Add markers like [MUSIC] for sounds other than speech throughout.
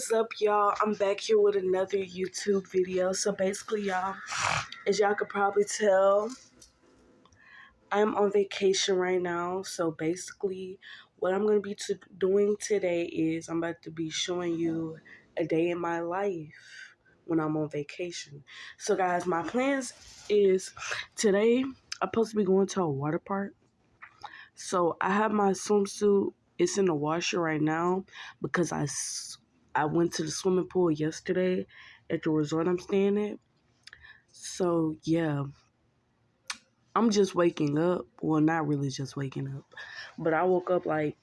is up y'all? I'm back here with another youtube video. So basically y'all as y'all could probably tell i'm on vacation right now. So basically what i'm going to be to doing today is i'm about to be showing you a day in my life when i'm on vacation. So guys my plans is today i'm supposed to be going to a water park. So i have my swimsuit. It's in the washer right now because I I went to the swimming pool yesterday at the resort I'm staying at. So, yeah. I'm just waking up. Well, not really just waking up. But I woke up like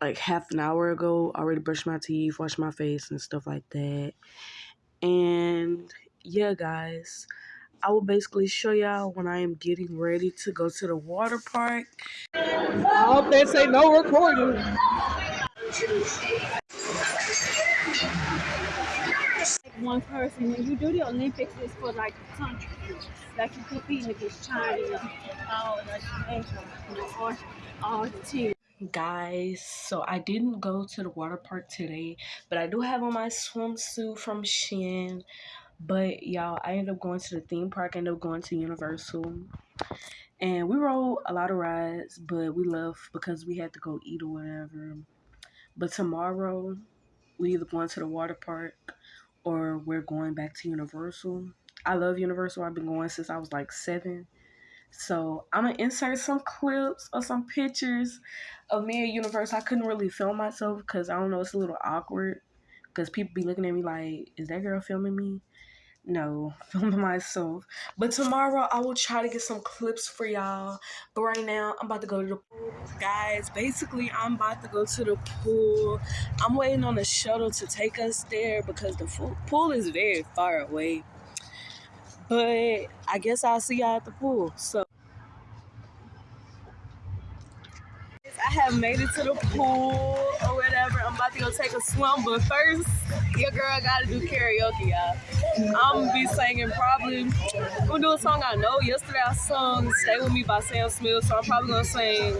like half an hour ago. Already brushed my teeth, washed my face and stuff like that. And yeah, guys. I will basically show y'all when I am getting ready to go to the water park. I hope they say no recording one person. When you do the Olympics, it's for like a country. Like you competing China, all the uh, or teams. Guys, so I didn't go to the water park today, but I do have on my swimsuit from Shein. But y'all, I ended up going to the theme park, ended up going to Universal. And we rode a lot of rides, but we left because we had to go eat or whatever. But tomorrow, we either going to the water park or we're going back to Universal. I love Universal. I've been going since I was like seven. So I'm gonna insert some clips or some pictures of me at Universal. I couldn't really film myself because I don't know, it's a little awkward because people be looking at me like, is that girl filming me? No, [LAUGHS] filming myself. But tomorrow I will try to get some clips for y'all. But right now I'm about to go to the pool. Guys, basically I'm about to go to the pool. I'm waiting on the shuttle to take us there because the pool is very far away. But I guess I'll see y'all at the pool. So I have made it to the pool whatever. I'm about to go take a swim, but first, your girl gotta do karaoke, y'all. I'm gonna be singing probably, I'm gonna do a song I know. Yesterday I sung Stay With Me by Sam Smith, so I'm probably gonna sing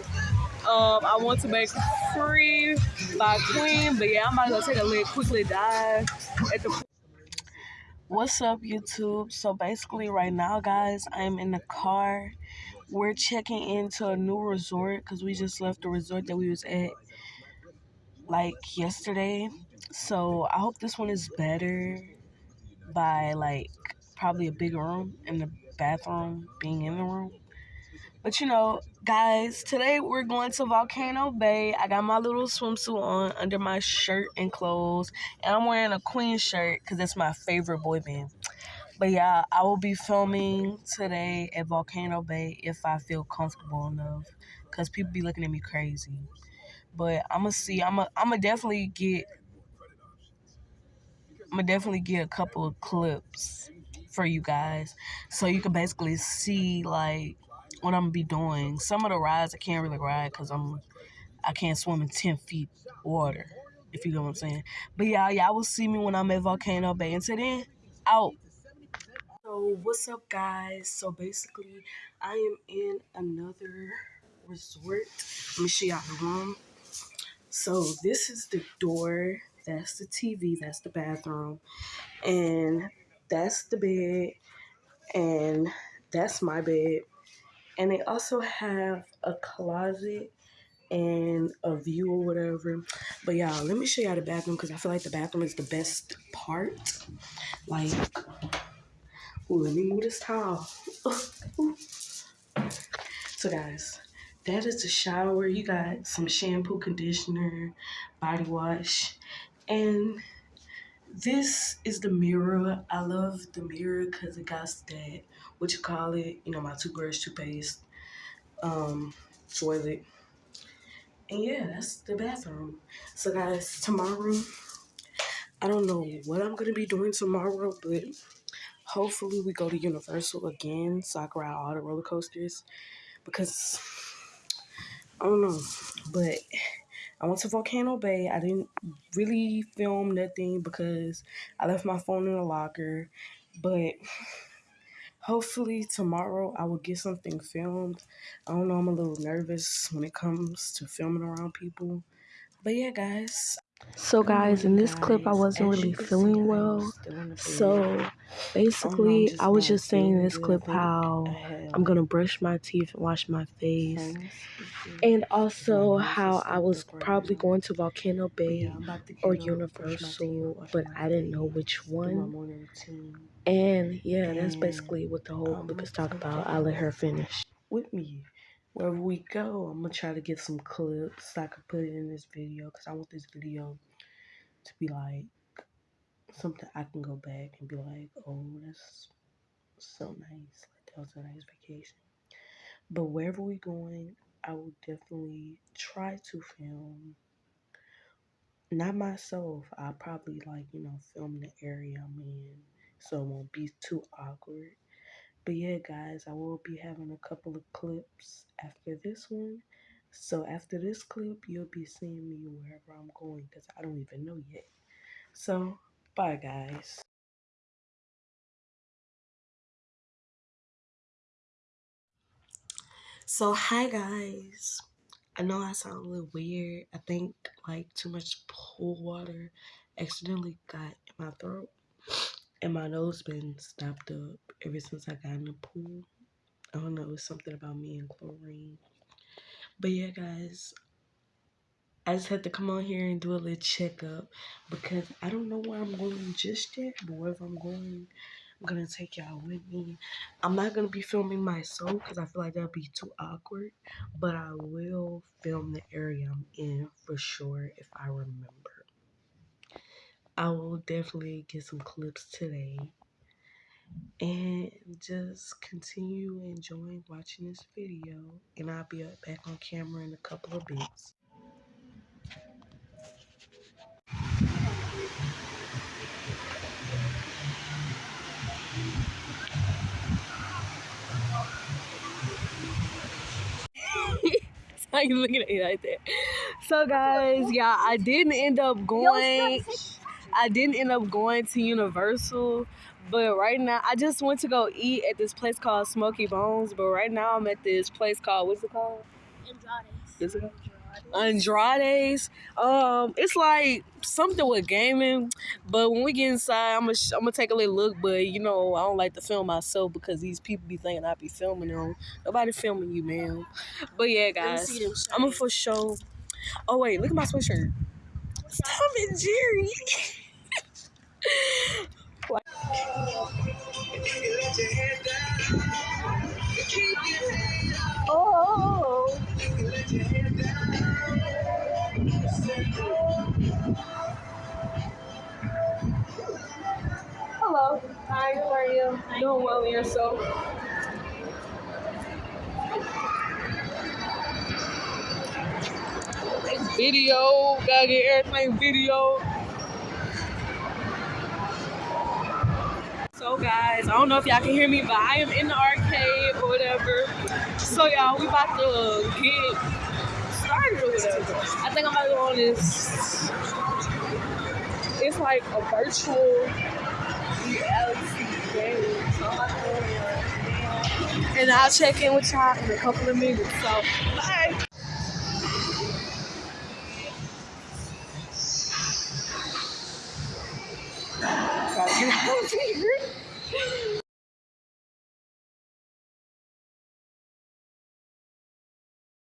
um, I Want to Break Free by Queen, but yeah, I'm about to go take a little quickly dive at the. What's up, YouTube? So basically, right now, guys, I'm in the car we're checking into a new resort because we just left the resort that we was at like yesterday. So I hope this one is better by like probably a bigger room and the bathroom being in the room. But you know, guys, today we're going to Volcano Bay. I got my little swimsuit on under my shirt and clothes. And I'm wearing a Queen shirt because that's my favorite boy band. But yeah, I will be filming today at Volcano Bay if I feel comfortable enough. Because people be looking at me crazy. But I'm to see. I'm gonna I'm to definitely get... I'm to definitely get a couple of clips for you guys. So you can basically see, like, what I'm to be doing. Some of the rides I can't really ride because I'm... I can't swim in 10 feet water, if you know what I'm saying. But yeah, y'all will see me when I'm at Volcano Bay. Until then, out. So what's up guys? So basically I am in another resort. Let me show y'all the room. So this is the door, that's the TV, that's the bathroom, and that's the bed, and that's my bed. And they also have a closet and a view or whatever. But y'all, let me show y'all the bathroom because I feel like the bathroom is the best part. Like Ooh, let me move this towel. [LAUGHS] so guys, that is the shower. You got some shampoo, conditioner, body wash, and this is the mirror. I love the mirror because it got that, what you call it, you know, my toothbrush, toothpaste, um, toilet. And yeah, that's the bathroom. So guys, tomorrow, I don't know what I'm going to be doing tomorrow, but hopefully we go to Universal again so I can ride all the roller coasters because I don't know. But I went to Volcano Bay. I didn't really film nothing because I left my phone in the locker. But hopefully tomorrow I will get something filmed. I don't know, I'm a little nervous when it comes to filming around people. But yeah, guys. So guys, in this clip I wasn't really feeling well. So basically I was just saying in this clip how I'm gonna brush my teeth and wash my face. And also how I was probably going to Volcano Bay or Universal, but I didn't know which one. And yeah, that's basically what the whole clip is talking about. I'll let her finish. With me wherever we go, I'm gonna try to get some clips so I can put it in this video because I want this video to be like something I can go back and be like, oh, that's so nice. Like that was a nice vacation. But wherever we're going, I will definitely try to film. Not myself. I'll probably like, you know, film the area I'm in so it won't be too awkward. But yeah, guys, I will be having a couple of clips after this one. So after this clip, you'll be seeing me wherever I'm going because I don't even know yet. So, bye, guys. So, hi, guys. I know I sound a little weird. I think like too much pool water accidentally got in my throat and my nose been stopped up ever since I got in the pool. I don't know, it's something about me and chlorine. But yeah, guys, I just had to come on here and do a little checkup because I don't know where I'm going just yet, but wherever I'm going, I'm gonna take y'all with me. I'm not gonna be filming myself because I feel like that'd be too awkward, but I will film the area I'm in for sure if I remember. I will definitely get some clips today and just continue enjoying watching this video and I'll be back on camera in a couple of bits. How [LAUGHS] you looking at me like that? So guys, yeah, I didn't end up going. I didn't end up going to Universal, but right now I just went to go eat at this place called Smokey Bones. But right now I'm at this place called what's it called? Andretti's. Is it Andretti's. Um, it's like something with gaming, but when we get inside, I'm gonna I'm gonna take a little look. But you know, I don't like to film myself because these people be thinking I be filming them. Nobody filming you, man. But yeah, guys, I'm gonna for sure. Oh wait, look at my sweatshirt. Tom and Jerry. [LAUGHS] oh. Hello. Hi, how are you? Doing well in yourself. Video, gotta get everything video. So guys, I don't know if y'all can hear me, but I am in the arcade or whatever. So y'all, we about to get started or whatever. I think I'm about to go on this. It's like a virtual reality game. And I'll check in with y'all in a couple of minutes. So bye. Gotta get out of here.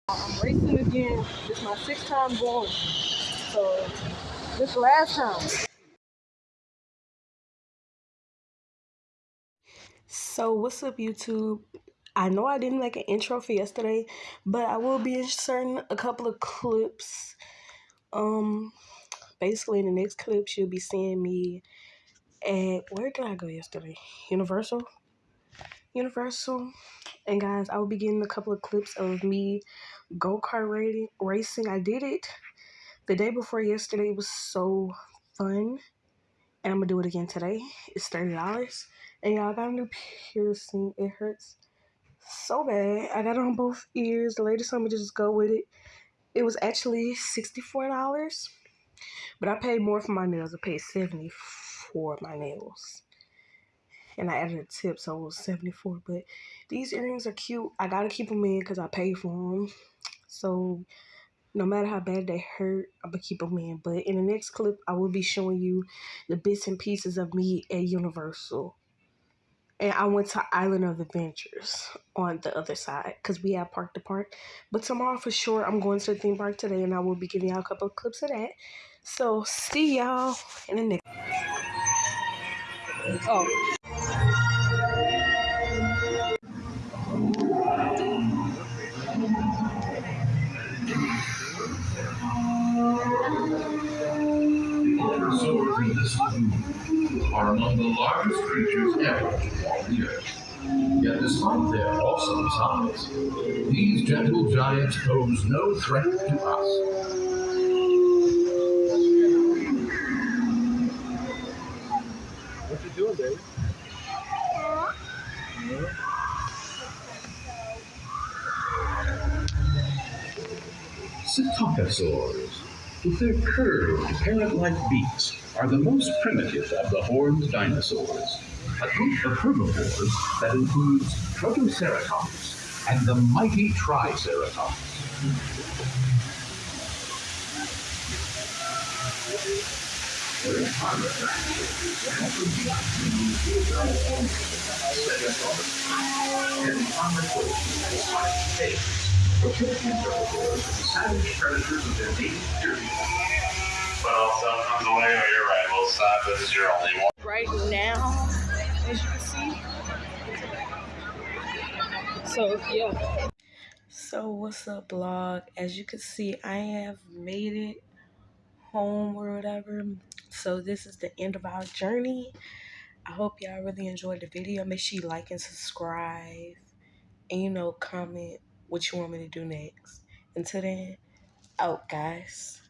I'm racing again. It's my sixth time going. So this last time. So what's up YouTube? I know I didn't make an intro for yesterday, but I will be inserting a couple of clips. Um basically in the next clips you'll be seeing me at where did I go yesterday? Universal. Universal. And guys, I will be getting a couple of clips of me go-kart racing. I did it the day before yesterday. It was so fun. And I'm going to do it again today. It's $30. And y'all got a new piercing. It hurts so bad. I got it on both ears. The lady told me to just go with it. It was actually $64. But I paid more for my nails. I paid 70 for my nails and I added a tip, so it was 74. But these earrings are cute. I gotta keep them in because I paid for them. So no matter how bad they hurt, I'm gonna keep them in. But in the next clip, I will be showing you the bits and pieces of me at Universal. And I went to Island of Adventures on the other side because we have Park to Park. But tomorrow for sure, I'm going to the theme park today and I will be giving y'all a couple of clips of that. So see y'all in the next. Oh. Dinosaurs in this zoo are among the largest creatures ever to walk the earth. Yet despite their awesome size, these gentle giants pose no threat to us. What you doing, baby? Psittacosaurs, with their curved, parrot-like beaks, are the most primitive of the horned dinosaurs. A group of herbivores that includes Protoceratops and the mighty Triceratops. Savage predators of their native period. But also comes away, oh, you're right, well, this is your only one. right now, as you can see. So yeah. So what's up, blog? As you can see, I have made it home or whatever. So this is the end of our journey. I hope y'all really enjoyed the video. Make sure you like and subscribe. And you know, comment what you want me to do next. Until then, out guys.